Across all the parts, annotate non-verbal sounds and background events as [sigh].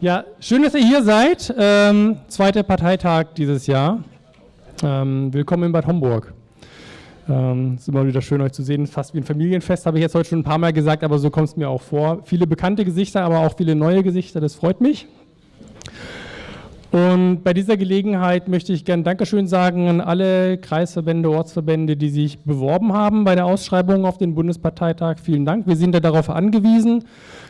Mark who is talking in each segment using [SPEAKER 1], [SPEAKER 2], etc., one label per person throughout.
[SPEAKER 1] Ja, schön, dass ihr hier seid. Ähm, zweiter Parteitag dieses Jahr. Ähm, willkommen in Bad Homburg. Ähm, ist immer wieder schön, euch zu sehen. Fast wie ein Familienfest, habe ich jetzt heute schon ein paar Mal gesagt, aber so kommt es mir auch vor. Viele bekannte Gesichter, aber auch viele neue Gesichter, das freut mich. Und bei dieser Gelegenheit möchte ich gerne Dankeschön sagen an alle Kreisverbände, Ortsverbände, die sich beworben haben bei der Ausschreibung auf den Bundesparteitag. Vielen Dank. Wir sind ja darauf angewiesen,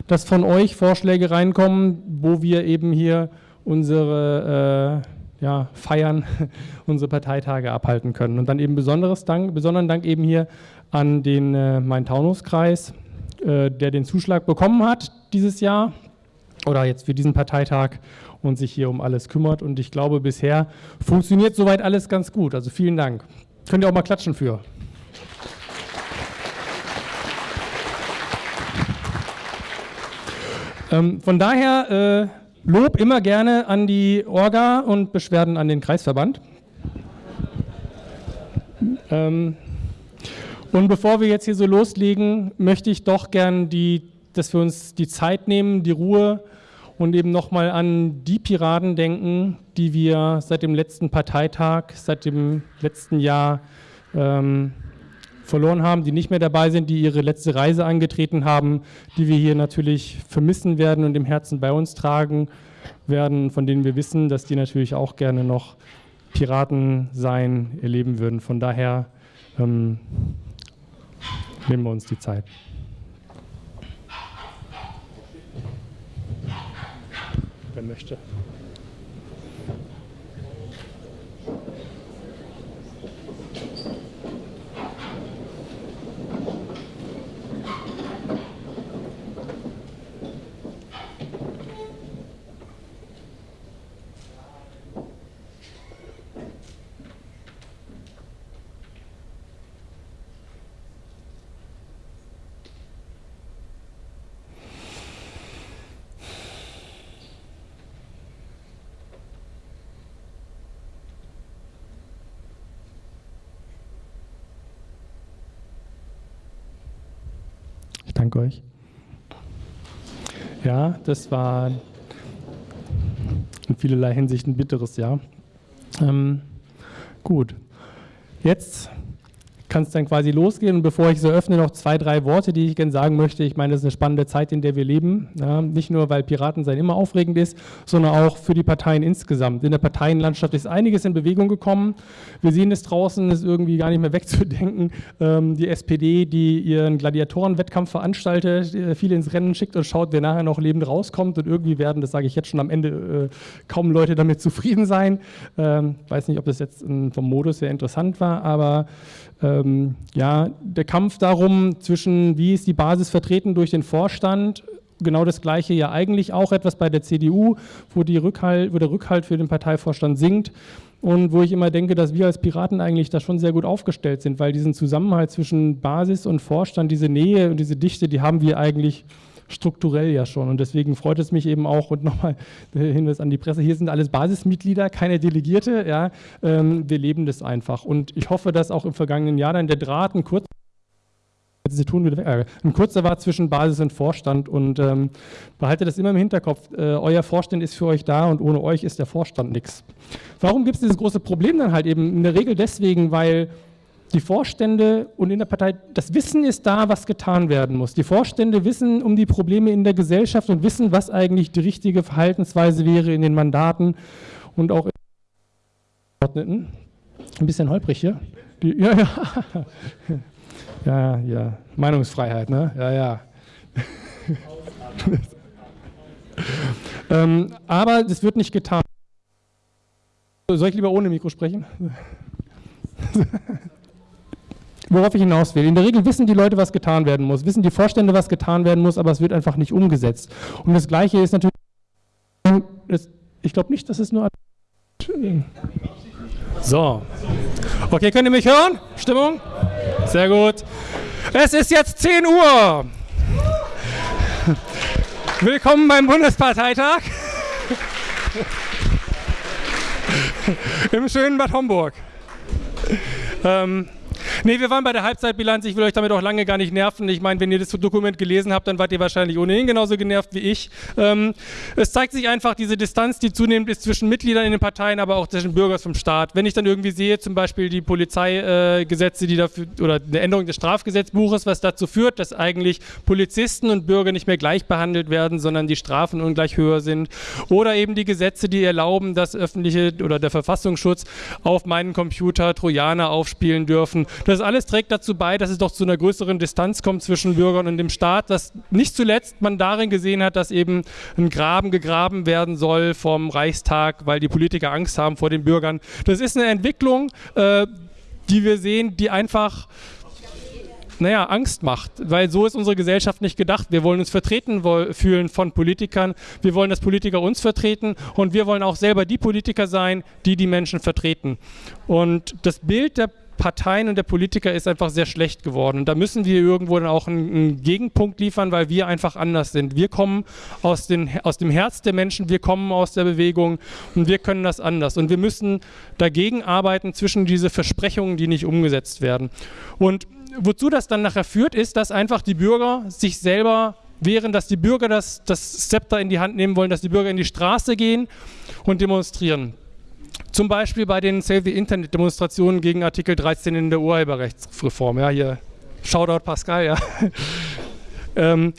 [SPEAKER 1] dass von euch Vorschläge reinkommen, wo wir eben hier unsere äh, ja, Feiern, [laughs] unsere Parteitage abhalten können. Und dann eben besonderes Dank, besonderen Dank eben hier an den äh, Main-Taunus-Kreis, äh, der den Zuschlag bekommen hat dieses Jahr oder jetzt für diesen Parteitag und sich hier um alles kümmert. Und ich glaube, bisher funktioniert soweit alles ganz gut. Also vielen Dank. Könnt ihr auch mal klatschen für. Ähm, von daher äh, Lob immer gerne an die Orga und Beschwerden an den Kreisverband. Ähm, und bevor wir jetzt hier so loslegen, möchte ich doch gern, die, dass wir uns die Zeit nehmen, die Ruhe und eben nochmal an die Piraten denken, die wir seit dem letzten Parteitag, seit dem letzten Jahr ähm, verloren haben, die nicht mehr dabei sind, die ihre letzte Reise angetreten haben, die wir hier natürlich vermissen werden und im Herzen bei uns tragen werden, von denen wir wissen, dass die natürlich auch gerne noch Piraten sein erleben würden. Von daher ähm, nehmen wir uns die Zeit. Möchte. Danke euch. Ja, das war in vielerlei Hinsicht ein bitteres Jahr. Ähm, gut, jetzt kann es dann quasi losgehen. Und bevor ich so öffne, noch zwei, drei Worte, die ich gerne sagen möchte. Ich meine, das ist eine spannende Zeit, in der wir leben. Ja, nicht nur, weil Piraten sein immer aufregend ist, sondern auch für die Parteien insgesamt. In der Parteienlandschaft ist einiges in Bewegung gekommen. Wir sehen es draußen, ist irgendwie gar nicht mehr [laughs] wegzudenken. Ähm, die SPD, die ihren Gladiatorenwettkampf veranstaltet, äh, viele ins Rennen schickt und schaut, wer nachher noch lebend rauskommt. Und irgendwie werden, das sage ich jetzt schon am Ende, äh, kaum Leute damit [laughs] zufrieden sein. Ähm, weiß nicht, ob das jetzt vom Modus sehr interessant war, aber ähm, ja, der Kampf darum, zwischen wie ist die Basis vertreten durch den Vorstand, genau das Gleiche ja eigentlich auch etwas bei der CDU, wo, Rückhalt, wo der Rückhalt für den Parteivorstand sinkt und wo ich immer denke, dass wir als Piraten eigentlich da schon sehr gut aufgestellt sind, weil diesen Zusammenhalt zwischen Basis und Vorstand, diese Nähe und diese Dichte, die haben wir eigentlich strukturell ja schon. Und deswegen freut es mich eben auch, und nochmal der Hinweis an die Presse, hier sind alles Basismitglieder, keine Delegierte. Ja, ähm, wir leben das einfach. Und ich hoffe, dass auch im vergangenen Jahr dann der Draht ein kurzer Sie tun wieder weg. Äh, ein kurzer war zwischen Basis und Vorstand und ähm, behaltet das immer im Hinterkopf. Äh, euer Vorstand ist für euch da und ohne euch ist der Vorstand nichts. Warum gibt es dieses große Problem dann halt eben? In der Regel deswegen, weil die Vorstände und in der Partei, das Wissen ist da, was getan werden muss. Die Vorstände wissen um die Probleme in der Gesellschaft und wissen, was eigentlich die richtige Verhaltensweise wäre in den Mandaten und auch in den Ein bisschen holprig hier. Die, ja, ja. Ja, ja. Meinungsfreiheit, ne? Ja, ja. ähm, aber das wird nicht getan. Soll ich lieber ohne Mikro sprechen? [laughs] Worauf ich hinaus will. In der Regel wissen die Leute, was getan werden muss, wissen die Vorstände, was getan werden muss, aber es wird einfach nicht umgesetzt. Und das Gleiche ist natürlich, ich glaube nicht, dass es nur... So. Okay, könnt ihr mich hören? Stimmung? Sehr gut. Es ist jetzt 10 Uhr. Willkommen beim Bundesparteitag im schönen Bad Homburg. Ähm, Nee, wir waren bei der Halbzeitbilanz. Ich will euch damit auch lange gar nicht nerven. Ich meine, wenn ihr das Dokument gelesen habt, dann wart ihr wahrscheinlich ohnehin genauso genervt wie ich. Ähm, es zeigt sich einfach diese Distanz, die zunehmend ist zwischen Mitgliedern in den Parteien, aber auch zwischen Bürgern vom Staat. Wenn ich dann irgendwie sehe, zum Beispiel die Polizeigesetze, äh, die dafür, oder eine Änderung des Strafgesetzbuches, was dazu führt, dass eigentlich Polizisten und Bürger nicht mehr gleich behandelt werden, sondern die Strafen ungleich höher sind. Oder eben die Gesetze, die erlauben, dass öffentliche oder der Verfassungsschutz auf meinen Computer Trojaner aufspielen dürfen. Das alles trägt dazu bei, dass es doch zu einer größeren Distanz kommt zwischen Bürgern und dem Staat, was nicht zuletzt man darin gesehen hat, dass eben ein Graben gegraben werden soll vom Reichstag, weil die Politiker Angst haben vor den Bürgern. Das ist eine Entwicklung, äh, die wir sehen, die einfach naja, Angst macht, weil so ist unsere Gesellschaft nicht gedacht. Wir wollen uns vertreten fühlen von Politikern, wir wollen, dass Politiker uns vertreten und wir wollen auch selber die Politiker sein, die die Menschen vertreten. Und das Bild der Parteien und der Politiker ist einfach sehr schlecht geworden. Und da müssen wir irgendwo dann auch einen, einen, Gegenpunkt liefern, weil wir einfach anders sind. Wir kommen aus, den, aus dem Herz der Menschen, wir kommen aus der Bewegung und wir können das anders. Und wir müssen dagegen arbeiten zwischen diese Versprechungen, die nicht umgesetzt werden. Und wozu das dann nachher führt, ist, dass einfach die Bürger sich selber wehren, dass die Bürger das, das Zepter in die Hand nehmen wollen, dass die Bürger in die Straße gehen und demonstrieren. Zum Beispiel bei den Save the Internet Demonstrationen gegen Artikel 13 in der Urheberrechtsreform. Ja, hier Shoutout Pascal, ja. [laughs] ähm,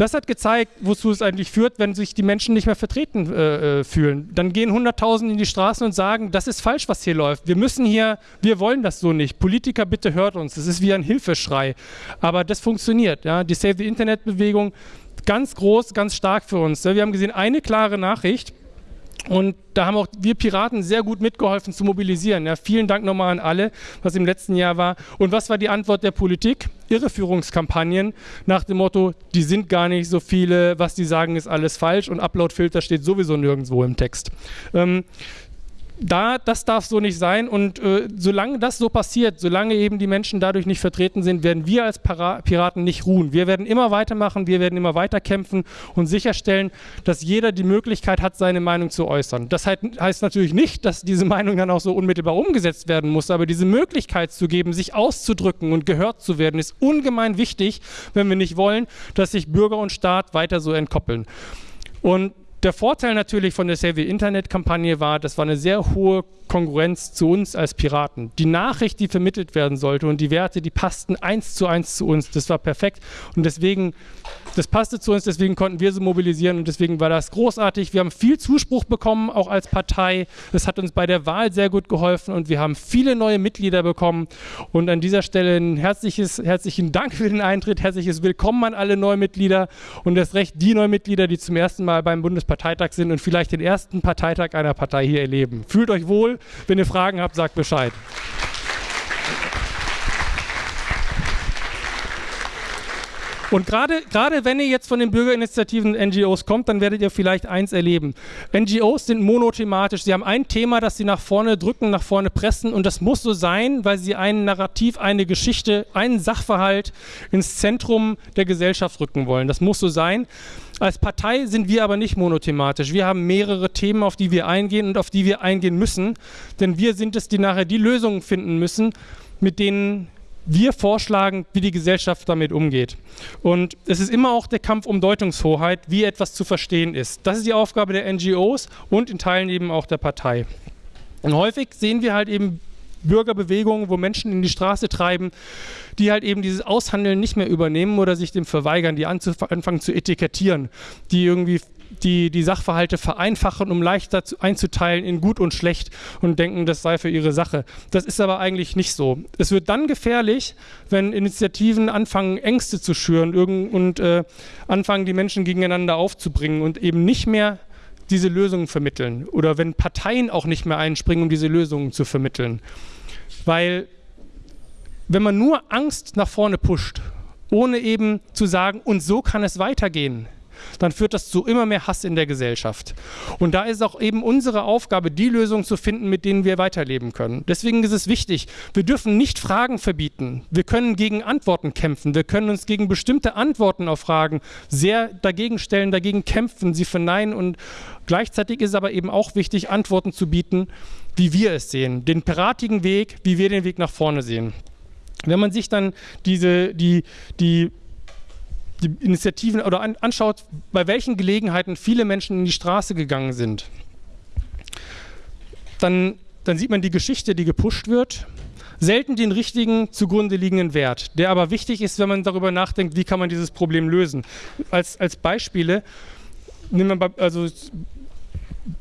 [SPEAKER 1] das hat gezeigt, wozu es eigentlich führt, wenn sich die Menschen nicht mehr vertreten äh, äh fühlen. Dann gehen Hunderttausende in die Straßen und sagen, das ist falsch, was hier läuft. Wir müssen hier, wir wollen das so nicht. Politiker, bitte hört uns. Das ist wie ein Hilfeschrei. Aber das funktioniert. Ja? Die Save the Internet Bewegung, ganz groß, ganz stark für uns. Wir haben gesehen, eine klare Nachricht, und da haben auch wir Piraten sehr gut mitgeholfen zu mobilisieren. Ja, vielen Dank nochmal an alle, was im letzten Jahr war. Und was war die Antwort der Politik? Irreführungskampagnen nach dem Motto, die sind gar nicht so viele, was die sagen ist alles falsch und Uploadfilter steht sowieso nirgendwo im Text. Ähm, da, das darf so nicht sein und äh, solange das so passiert, solange eben die Menschen dadurch nicht vertreten sind, werden wir als Para Piraten nicht ruhen. Wir werden immer weitermachen, wir werden immer weiter kämpfen und sicherstellen, dass jeder die Möglichkeit hat, seine Meinung zu äußern. Das heißt natürlich nicht, dass diese Meinung dann auch so unmittelbar umgesetzt werden muss, aber diese Möglichkeit zu geben, sich auszudrücken und gehört zu werden, ist ungemein wichtig, wenn wir nicht wollen, dass sich Bürger und Staat weiter so entkoppeln. Und der Vorteil natürlich von der Save Internet-Kampagne war, das war eine sehr hohe Konkurrenz zu uns als Piraten. Die Nachricht, die vermittelt werden sollte und die Werte, die passten eins zu eins zu uns. Das war perfekt und deswegen, das passte zu uns, deswegen konnten wir sie mobilisieren und deswegen war das großartig. Wir haben viel Zuspruch bekommen, auch als Partei. Das hat uns bei der Wahl sehr gut geholfen und wir haben viele neue Mitglieder bekommen und an dieser Stelle ein herzliches, herzlichen Dank für den Eintritt, herzliches Willkommen an alle Neumitglieder und das Recht die Neumitglieder, die zum ersten Mal beim Bundespartei Parteitag sind und vielleicht den ersten Parteitag einer Partei hier erleben. Fühlt euch wohl. Wenn ihr Fragen habt, sagt Bescheid. Und gerade, gerade wenn ihr jetzt von den Bürgerinitiativen NGOs kommt, dann werdet ihr vielleicht eins erleben. NGOs sind monothematisch. Sie haben ein Thema, das sie nach vorne drücken, nach vorne pressen und das muss so sein, weil sie ein Narrativ, eine Geschichte, einen Sachverhalt ins Zentrum der Gesellschaft rücken wollen. Das muss so sein. Als Partei sind wir aber nicht monothematisch. Wir haben mehrere Themen, auf die wir eingehen und auf die wir eingehen müssen. Denn wir sind es, die nachher die Lösungen finden müssen, mit denen wir vorschlagen, wie die Gesellschaft damit umgeht. Und es ist immer auch der Kampf um Deutungshoheit, wie etwas zu verstehen ist. Das ist die Aufgabe der NGOs und in Teilen eben auch der Partei. Und häufig sehen wir halt eben Bürgerbewegungen, wo Menschen in die Straße treiben, die halt eben dieses Aushandeln nicht mehr übernehmen oder sich dem verweigern, die anfangen zu etikettieren, die irgendwie die, die Sachverhalte vereinfachen, um leichter zu, einzuteilen in gut und schlecht und denken, das sei für ihre Sache. Das ist aber eigentlich nicht so. Es wird dann gefährlich, wenn Initiativen anfangen, Ängste zu schüren und äh, anfangen, die Menschen gegeneinander aufzubringen und eben nicht mehr diese Lösungen vermitteln oder wenn Parteien auch nicht mehr einspringen, um diese Lösungen zu vermitteln. Weil wenn man nur Angst nach vorne pusht, ohne eben zu sagen, und so kann es weitergehen, dann führt das zu immer mehr Hass in der Gesellschaft. Und da ist auch eben unsere Aufgabe, die Lösung zu finden, mit denen wir weiterleben können. Deswegen ist es wichtig, wir dürfen nicht Fragen verbieten. Wir können gegen Antworten kämpfen. Wir können uns gegen bestimmte Antworten auf Fragen sehr dagegen stellen, dagegen kämpfen, sie verneinen. Und gleichzeitig ist aber eben auch wichtig, Antworten zu bieten, wie wir es sehen. Den piratigen Weg, wie wir den Weg nach vorne sehen. Wenn man sich dann diese, die, die, die Initiativen oder an, anschaut, bei welchen Gelegenheiten viele Menschen in die Straße gegangen sind, dann, dann sieht man die Geschichte, die gepusht wird, selten den richtigen zugrunde liegenden Wert, der aber wichtig ist, wenn man darüber nachdenkt, wie kann man dieses Problem lösen. Als, als Beispiele, nehmen wir also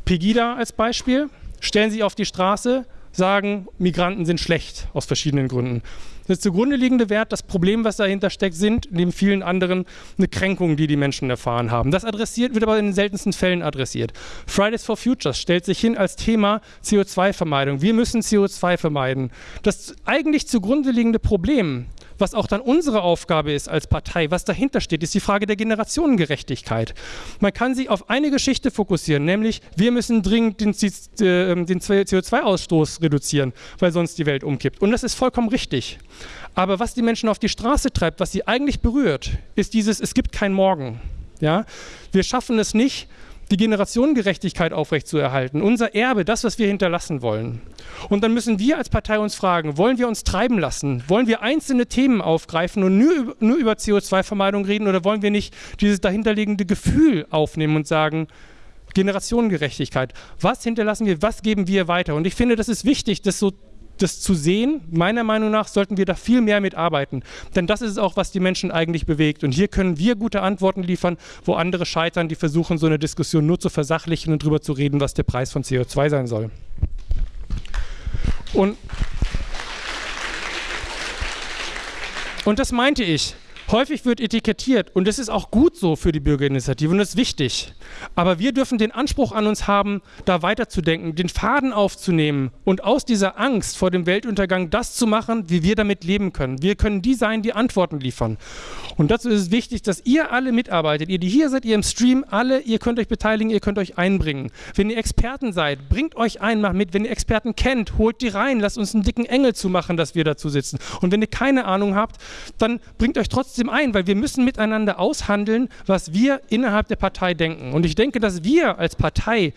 [SPEAKER 1] Pegida als Beispiel, stellen Sie auf die Straße, sagen, Migranten sind schlecht aus verschiedenen Gründen. Das zugrunde liegende Wert, das Problem, was dahinter steckt, sind neben vielen anderen eine Kränkung, die die Menschen erfahren haben. Das adressiert, wird aber in den seltensten Fällen adressiert. Fridays for Futures stellt sich hin als Thema CO2-Vermeidung. Wir müssen CO2 vermeiden. Das eigentlich zugrunde liegende Problem was auch dann unsere Aufgabe ist als Partei, was dahinter steht, ist die Frage der Generationengerechtigkeit. Man kann sich auf eine Geschichte fokussieren, nämlich wir müssen dringend den, ähm, den CO2-Ausstoß reduzieren, weil sonst die Welt umkippt. Und das ist vollkommen richtig. Aber was die Menschen auf die Straße treibt, was sie eigentlich berührt, ist dieses, es gibt kein Morgen. Ja? Wir schaffen es nicht, die Generationengerechtigkeit aufrechtzuerhalten, unser Erbe, das, was wir hinterlassen wollen. Und dann müssen wir als Partei uns fragen, wollen wir uns treiben lassen? Wollen wir einzelne Themen aufgreifen und nur, nur über CO2-Vermeidung reden oder wollen wir nicht dieses dahinterliegende Gefühl aufnehmen und sagen, Generationengerechtigkeit, was hinterlassen wir, was geben wir weiter? Und ich finde, das ist wichtig, das so das zu sehen, meiner Meinung nach sollten wir da viel mehr mitarbeiten. Denn das ist es auch, was die Menschen eigentlich bewegt. Und hier können wir gute Antworten liefern, wo andere scheitern, die versuchen, so eine Diskussion nur zu versachlichen und darüber zu reden, was der Preis von CO2 sein soll. Und, und das meinte ich. Häufig wird etikettiert und das ist auch gut so für die Bürgerinitiative und das ist wichtig. Aber wir dürfen den Anspruch an uns haben, da weiterzudenken, den Faden aufzunehmen und aus dieser Angst vor dem Weltuntergang das zu machen, wie wir damit leben können. Wir können die sein, die Antworten liefern. Und dazu ist es wichtig, dass ihr alle mitarbeitet. Ihr, die hier seid, ihr im Stream, alle, ihr könnt euch beteiligen, ihr könnt euch einbringen. Wenn ihr Experten seid, bringt euch ein, macht mit. Wenn ihr Experten kennt, holt die rein, lasst uns einen dicken Engel zu machen, dass wir dazu sitzen. Und wenn ihr keine Ahnung habt, dann bringt euch trotzdem ein, weil wir müssen miteinander aushandeln, was wir innerhalb der Partei denken. Und ich denke, dass wir als Partei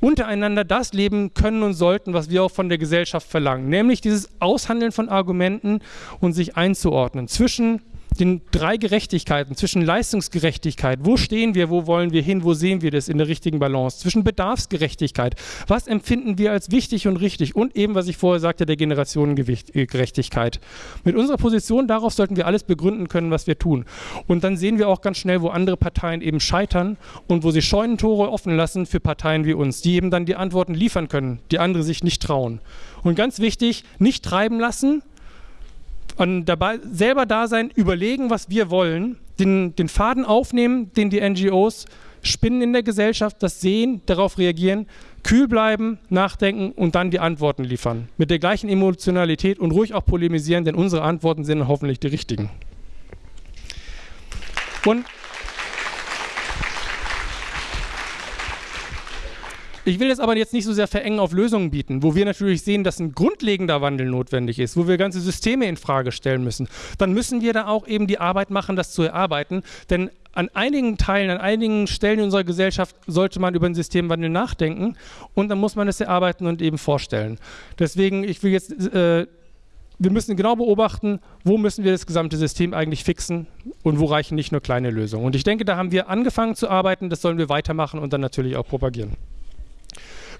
[SPEAKER 1] untereinander das leben können und sollten, was wir auch von der Gesellschaft verlangen, nämlich dieses Aushandeln von Argumenten und sich einzuordnen zwischen den drei Gerechtigkeiten, zwischen Leistungsgerechtigkeit, wo stehen wir, wo wollen wir hin, wo sehen wir das in der richtigen Balance, zwischen Bedarfsgerechtigkeit, was empfinden wir als wichtig und richtig und eben, was ich vorher sagte, der Generationengerechtigkeit. Mit unserer Position darauf sollten wir alles begründen können, was wir tun. Und dann sehen wir auch ganz schnell, wo andere Parteien eben scheitern und wo sie Scheunentore offen lassen für Parteien wie uns, die eben dann die Antworten liefern können, die andere sich nicht trauen. Und ganz wichtig, nicht treiben lassen, und dabei selber da sein, überlegen, was wir wollen, den, den Faden aufnehmen, den die NGOs spinnen in der Gesellschaft, das sehen, darauf reagieren, kühl bleiben, nachdenken und dann die Antworten liefern. Mit der gleichen Emotionalität und ruhig auch polemisieren, denn unsere Antworten sind hoffentlich die richtigen. Und Ich will das aber jetzt nicht so sehr verengen auf Lösungen bieten, wo wir natürlich sehen, dass ein grundlegender Wandel notwendig ist, wo wir ganze Systeme in Frage stellen müssen. Dann müssen wir da auch eben die Arbeit machen, das zu erarbeiten, denn an einigen Teilen, an einigen Stellen in unserer Gesellschaft sollte man über den Systemwandel nachdenken und dann muss man es erarbeiten und eben vorstellen. Deswegen, ich will jetzt, äh, wir müssen genau beobachten, wo müssen wir das gesamte System eigentlich fixen und wo reichen nicht nur kleine Lösungen. Und ich denke, da haben wir angefangen zu arbeiten, das sollen wir weitermachen und dann natürlich auch propagieren.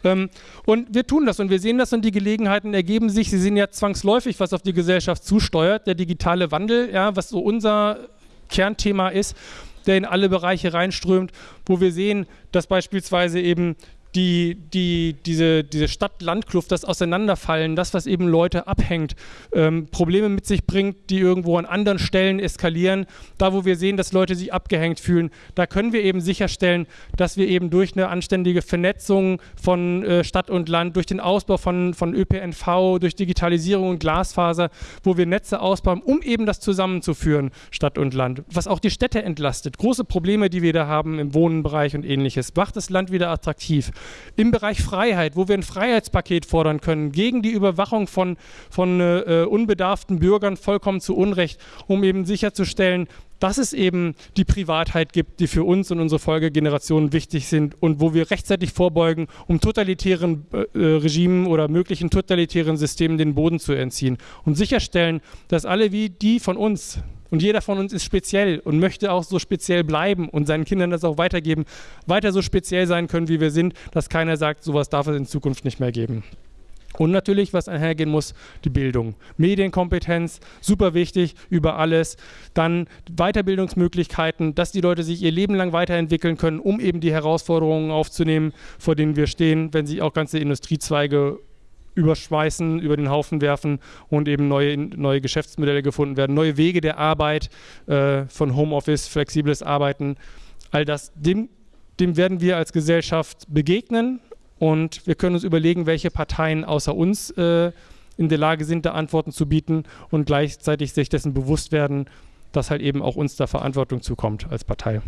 [SPEAKER 1] Ähm, und wir tun das und wir sehen das und die Gelegenheiten ergeben sich. Sie sehen ja zwangsläufig, was auf die Gesellschaft zusteuert, der digitale Wandel, ja, was so unser Kernthema ist, der in alle Bereiche reinströmt, wo wir sehen, dass beispielsweise eben die, die, diese, diese Stadt-Land-Kluft, das Auseinanderfallen, das, was eben Leute abhängt, ähm, Probleme mit sich bringt, die irgendwo an anderen Stellen eskalieren. Da, wo wir sehen, dass Leute sich abgehängt fühlen, da können wir eben sicherstellen, dass wir eben durch eine anständige Vernetzung von äh, Stadt und Land, durch den Ausbau von, von ÖPNV, durch Digitalisierung und Glasfaser, wo wir Netze ausbauen, um eben das zusammenzuführen, Stadt und Land, was auch die Städte entlastet. Große Probleme, die wir da haben im Wohnenbereich und ähnliches, macht das Land wieder attraktiv. Im Bereich Freiheit, wo wir ein Freiheitspaket fordern können, gegen die Überwachung von, von äh, unbedarften Bürgern vollkommen zu Unrecht, um eben sicherzustellen, dass es eben die Privatheit gibt, die für uns und unsere Folgegenerationen wichtig sind und wo wir rechtzeitig vorbeugen, um totalitären äh, äh, Regimen oder möglichen totalitären Systemen den Boden zu entziehen und sicherstellen, dass alle wie die von uns und jeder von uns ist speziell und möchte auch so speziell bleiben und seinen Kindern das auch weitergeben, weiter so speziell sein können, wie wir sind, dass keiner sagt, sowas darf es in Zukunft nicht mehr geben. Und natürlich, was einhergehen muss, die Bildung. Medienkompetenz, super wichtig, über alles. Dann Weiterbildungsmöglichkeiten, dass die Leute sich ihr Leben lang weiterentwickeln können, um eben die Herausforderungen aufzunehmen, vor denen wir stehen, wenn sich auch ganze Industriezweige überschmeißen, über den Haufen werfen und eben neue, neue Geschäftsmodelle gefunden werden, neue Wege der Arbeit, äh, von Homeoffice, flexibles Arbeiten. All das, dem, dem werden wir als Gesellschaft begegnen und wir können uns überlegen, welche Parteien außer uns äh, in der Lage sind, da Antworten zu bieten und gleichzeitig sich dessen bewusst werden, dass halt eben auch uns da Verantwortung zukommt als Partei.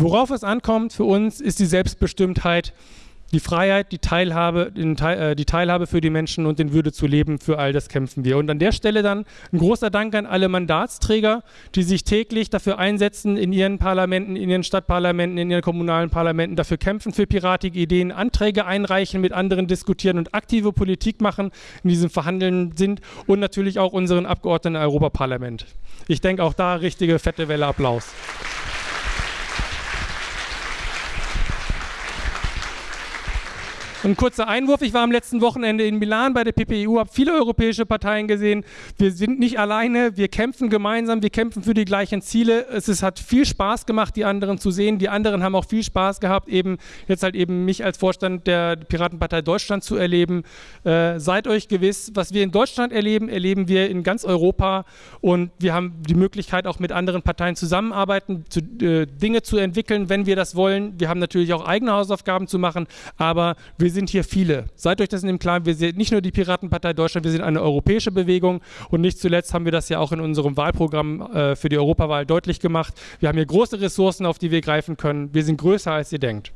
[SPEAKER 1] Worauf es ankommt für uns, ist die Selbstbestimmtheit die Freiheit, die Teilhabe, Teil, äh, die Teilhabe für die Menschen und den Würde zu leben, für all das kämpfen wir. Und an der Stelle dann ein großer Dank an alle Mandatsträger, die sich täglich dafür einsetzen, in ihren Parlamenten, in ihren Stadtparlamenten, in ihren kommunalen Parlamenten, dafür kämpfen, für piratige Ideen, Anträge einreichen, mit anderen diskutieren und aktive Politik machen, in diesem Verhandeln sind und natürlich auch unseren Abgeordneten im Europaparlament. Ich denke auch da richtige fette Welle Applaus. Ein kurzer Einwurf, ich war am letzten Wochenende in Milan bei der PPEU, habe viele europäische Parteien gesehen. Wir sind nicht alleine, wir kämpfen gemeinsam, wir kämpfen für die gleichen Ziele. Es ist, hat viel Spaß gemacht, die anderen zu sehen. Die anderen haben auch viel Spaß gehabt, eben jetzt halt eben mich als Vorstand der Piratenpartei Deutschland zu erleben. Äh, seid euch gewiss, was wir in Deutschland erleben, erleben wir in ganz Europa und wir haben die Möglichkeit auch mit anderen Parteien zusammenarbeiten, zu, äh, Dinge zu entwickeln, wenn wir das wollen. Wir haben natürlich auch eigene Hausaufgaben zu machen, aber wir wir sind hier viele. Seid euch das in dem Klaren, wir sind nicht nur die Piratenpartei Deutschland, wir sind eine europäische Bewegung und nicht zuletzt haben wir das ja auch in unserem Wahlprogramm äh, für die Europawahl deutlich gemacht. Wir haben hier große Ressourcen, auf die wir greifen können. Wir sind größer, als ihr denkt.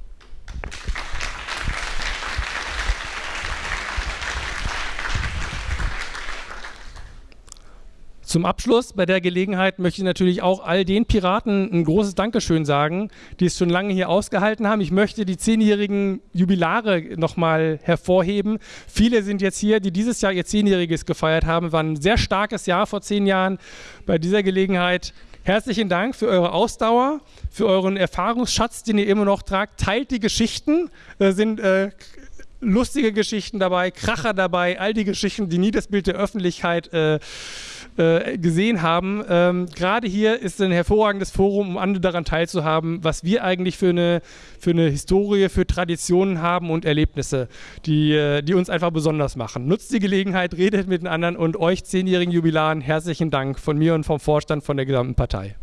[SPEAKER 1] Zum Abschluss bei der Gelegenheit möchte ich natürlich auch all den Piraten ein großes Dankeschön sagen, die es schon lange hier ausgehalten haben. Ich möchte die zehnjährigen Jubilare nochmal hervorheben. Viele sind jetzt hier, die dieses Jahr ihr Zehnjähriges gefeiert haben. War ein sehr starkes Jahr vor zehn Jahren. Bei dieser Gelegenheit herzlichen Dank für eure Ausdauer, für euren Erfahrungsschatz, den ihr immer noch tragt. Teilt die Geschichten, äh, sind äh, lustige Geschichten dabei, Kracher dabei, all die Geschichten, die nie das Bild der Öffentlichkeit äh, äh, gesehen haben. Ähm, Gerade hier ist ein hervorragendes Forum, um andere daran teilzuhaben, was wir eigentlich für eine, für eine Historie, für Traditionen haben und Erlebnisse, die, äh, die uns einfach besonders machen. Nutzt die Gelegenheit, redet mit den anderen und euch zehnjährigen Jubilaren herzlichen Dank von mir und vom Vorstand von der gesamten Partei.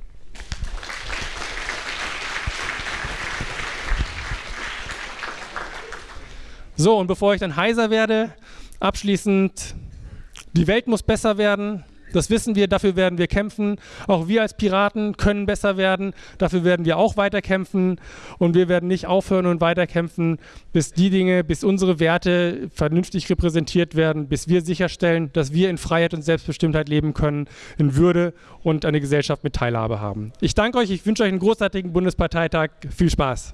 [SPEAKER 1] So, und bevor ich dann heiser werde, abschließend, die Welt muss besser werden. Das wissen wir, dafür werden wir kämpfen. Auch wir als Piraten können besser werden. Dafür werden wir auch weiter kämpfen. Und wir werden nicht aufhören und weiter kämpfen, bis die Dinge, bis unsere Werte vernünftig repräsentiert werden, bis wir sicherstellen, dass wir in Freiheit und Selbstbestimmtheit leben können, in Würde und eine Gesellschaft mit Teilhabe haben. Ich danke euch, ich wünsche euch einen großartigen Bundesparteitag. Viel Spaß.